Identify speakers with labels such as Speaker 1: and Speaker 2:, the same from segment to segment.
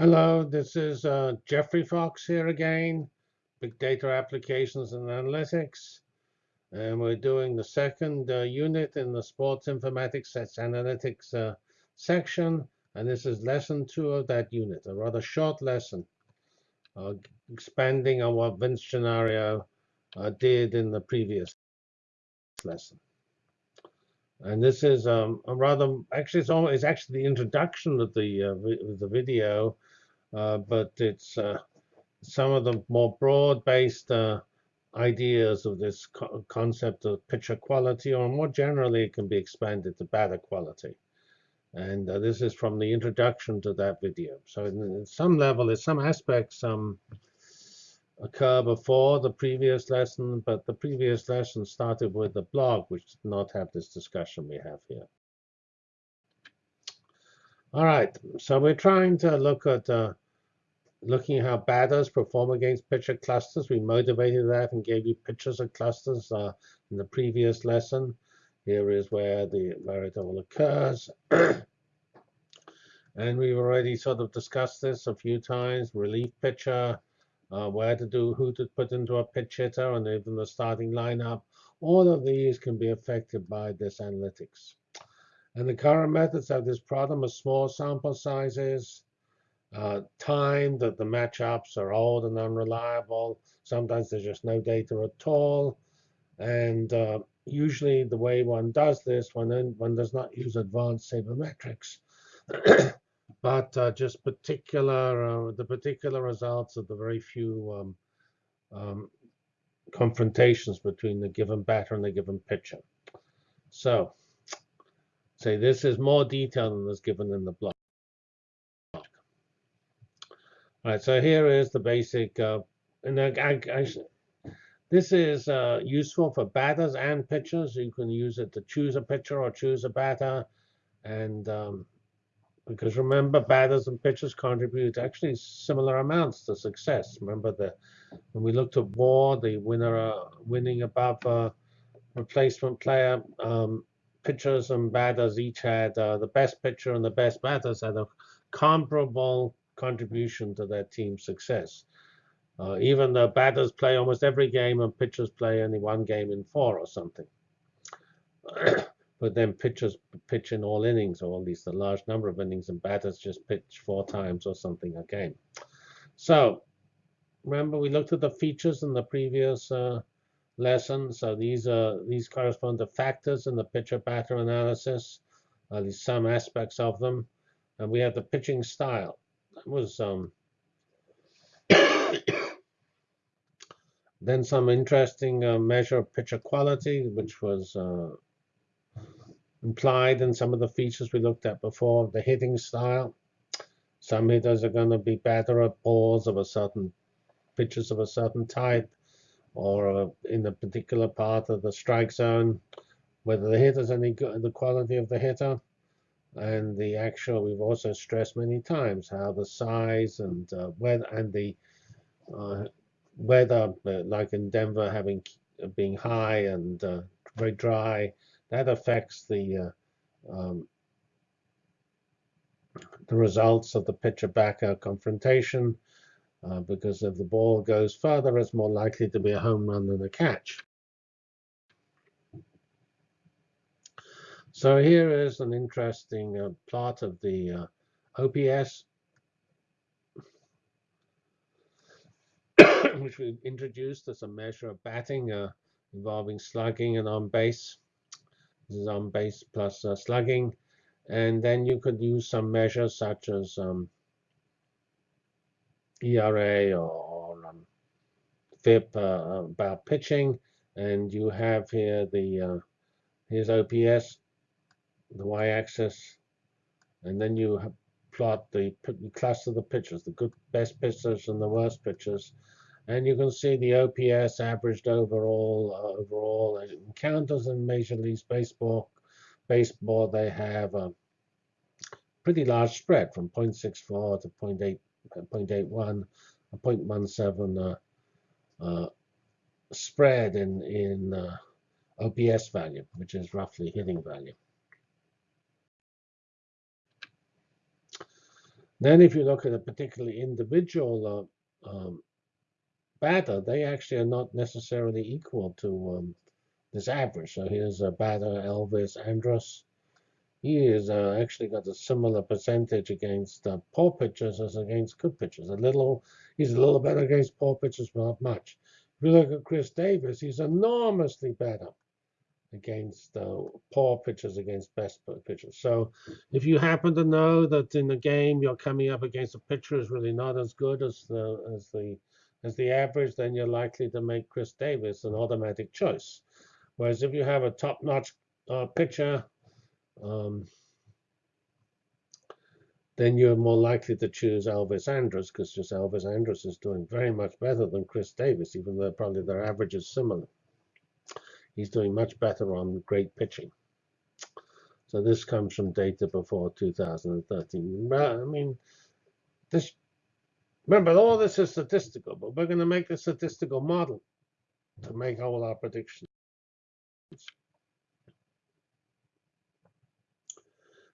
Speaker 1: Hello, this is uh, Geoffrey Fox here again, Big Data Applications and Analytics. And we're doing the second uh, unit in the Sports Informatics Analytics uh, section. And this is lesson two of that unit, a rather short lesson, uh, expanding on what Vince Gennaro uh, did in the previous lesson. And this is um, a rather, actually, it's, almost, it's actually the introduction of the, uh, the video uh, but it's uh, some of the more broad-based uh, ideas of this co concept of picture quality, or more generally, it can be expanded to better quality. And uh, this is from the introduction to that video. So in, in some level, in some aspects, some occur before the previous lesson, but the previous lesson started with the blog, which did not have this discussion we have here. All right, so we're trying to look at uh, looking at how batters perform against pitcher clusters. We motivated that and gave you pictures of clusters uh, in the previous lesson. Here is where the where it all occurs. and we've already sort of discussed this a few times. Relief pitcher, uh, where to do, who to put into a pitch hitter, and even the starting lineup. All of these can be affected by this analytics. And the current methods have this problem of small sample sizes, uh, time that the matchups are old and unreliable. Sometimes there's just no data at all. And uh, usually the way one does this, one, one does not use advanced sabermetrics, but uh, just particular uh, the particular results of the very few um, um, confrontations between the given batter and the given pitcher. So say this is more detail than is given in the block. All right, so here is the basic, uh, and I, I, I, this is uh, useful for batters and pitchers. You can use it to choose a pitcher or choose a batter, and um, because remember, batters and pitchers contribute actually similar amounts to success. Remember that when we looked at WAR, the winner uh, winning above uh, replacement player, um, pitchers and batters each had uh, the best pitcher and the best batters had a comparable contribution to their team's success. Uh, even though batters play almost every game and pitchers play only one game in four or something. but then pitchers pitch in all innings, or at least a large number of innings, and batters just pitch four times or something a game. So remember we looked at the features in the previous uh, lesson. So these are these correspond to factors in the pitcher-batter analysis, at least some aspects of them. And we have the pitching style That was um, then some interesting uh, measure of pitcher quality, which was uh, implied in some of the features we looked at before. The hitting style. Some hitters are going to be better at balls of a certain pitches of a certain type, or uh, in a particular part of the strike zone. Whether the hitter's any good, the quality of the hitter and the actual we've also stressed many times how the size and uh, weather and the uh, weather uh, like in Denver having being high and uh, very dry that affects the uh, um, the results of the pitcher backer confrontation uh, because if the ball goes further it's more likely to be a home run than a catch So here is an interesting uh, plot of the uh, OPS, which we've introduced as a measure of batting uh, involving slugging and on base. This is on base plus uh, slugging. And then you could use some measures such as um, ERA or, um, FIP uh, about pitching. And you have here the uh, here's OPS the y-axis, and then you plot the cluster the pitchers, the good best pitchers and the worst pitchers, and you can see the OPS averaged overall. Uh, overall, and counters in Major League Baseball, baseball they have a pretty large spread from 0.64 to 0.8, 0.81, 0.17 uh, uh, spread in in uh, OPS value, which is roughly hitting value. Then if you look at a particularly individual uh, um, batter, they actually are not necessarily equal to um, this average. So here's a batter, Elvis Andrus. He is uh, actually got a similar percentage against uh, poor pitchers as against good pitchers. A little, he's a little better against poor pitchers, but not much. If you look at Chris Davis, he's enormously better against uh, poor pitchers against best pitchers. So if you happen to know that in the game you're coming up against a pitcher who's really not as good as the as the as the average, then you're likely to make Chris Davis an automatic choice. Whereas if you have a top-notch uh, pitcher, um, then you're more likely to choose Elvis Andrus because just Elvis Andrus is doing very much better than Chris Davis, even though probably their average is similar. He's doing much better on great pitching. So this comes from data before 2013. I mean, this remember all this is statistical, but we're going to make a statistical model to make all our predictions.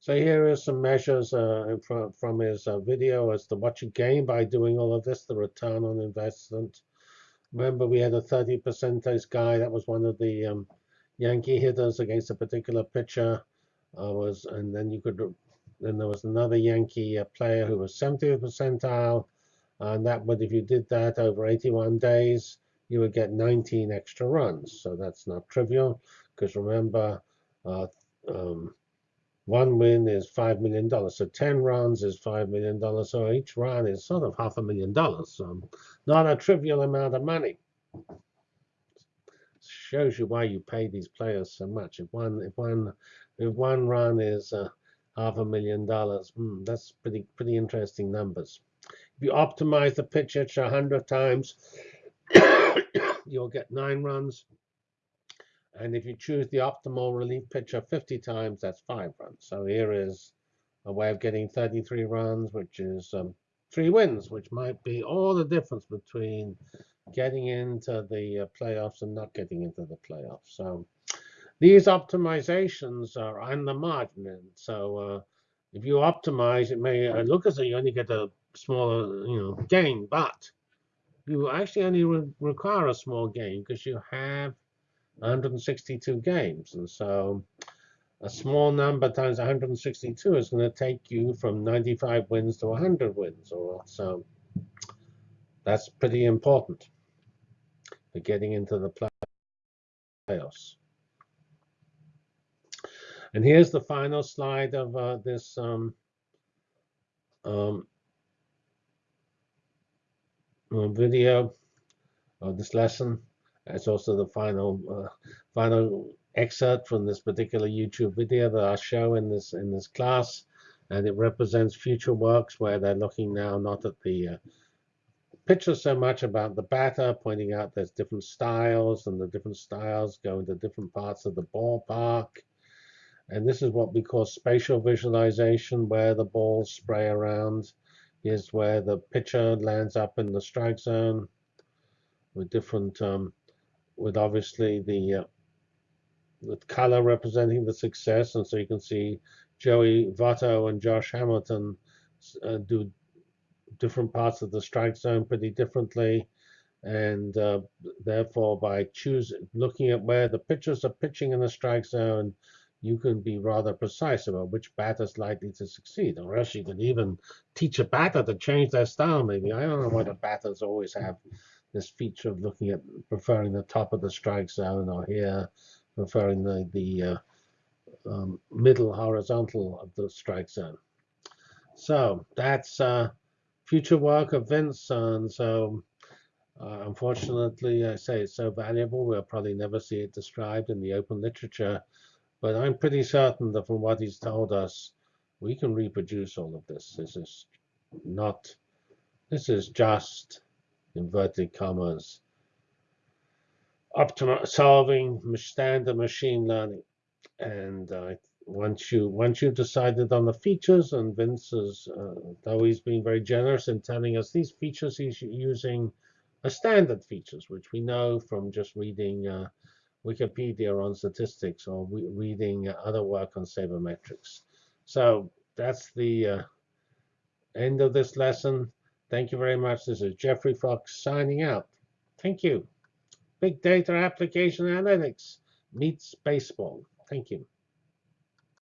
Speaker 1: So here are some measures uh, from, from his uh, video as to what you gain by doing all of this, the return on investment. Remember, we had a 30 percentage guy. That was one of the um, Yankee hitters against a particular pitcher. Uh, was and then you could then there was another Yankee uh, player who was 70th percentile, and that would if you did that over 81 days, you would get 19 extra runs. So that's not trivial because remember, uh, um, one win is $5 million. So 10 runs is $5 million. So each run is sort of half a million dollars. So not a trivial amount of money. Shows you why you pay these players so much. If one, if one, if one run is uh, half a million dollars, hmm, that's pretty, pretty interesting numbers. If you optimize the pitch a 100 times, you'll get nine runs. And if you choose the optimal relief pitcher 50 times, that's five runs. So here is a way of getting 33 runs, which is um, three wins, which might be all the difference between getting into the uh, playoffs and not getting into the playoffs. So these optimizations are on the margin. so uh, if you optimize, it may uh, look as though you only get a smaller you know, gain, but you actually only re require a small gain because you have 162 games. And so a small number times 162 is going to take you from 95 wins to 100 wins. Or so that's pretty important for getting into the playoffs. And here's the final slide of uh, this um, um, video of this lesson. It's also the final uh, final excerpt from this particular YouTube video that I show in this in this class, and it represents future works where they're looking now not at the uh, picture so much about the batter, pointing out there's different styles, and the different styles go into different parts of the ballpark. And this is what we call spatial visualization, where the balls spray around. Here's where the pitcher lands up in the strike zone with different um, with obviously the uh, color representing the success, and so you can see Joey Votto and Josh Hamilton uh, do different parts of the strike zone pretty differently, and uh, therefore by choosing looking at where the pitchers are pitching in the strike zone, you can be rather precise about which batter is likely to succeed, or else you can even teach a batter to change their style. Maybe I don't know why the batters always have this feature of looking at preferring the top of the strike zone or here preferring the, the uh, um, middle horizontal of the strike zone. So that's uh, future work of Vince. And so uh, unfortunately, I say it's so valuable, we'll probably never see it described in the open literature. But I'm pretty certain that from what he's told us, we can reproduce all of this. This is not, this is just inverted commas, optimal solving standard machine learning. And uh, once you once you've decided on the features, and Vince is, uh, though he's been very generous in telling us these features, he's using a standard features, which we know from just reading uh, Wikipedia on statistics or reading other work on sabermetrics. So that's the uh, end of this lesson. Thank you very much. This is Geoffrey Fox signing out. Thank you. Big data application analytics meets baseball. Thank you.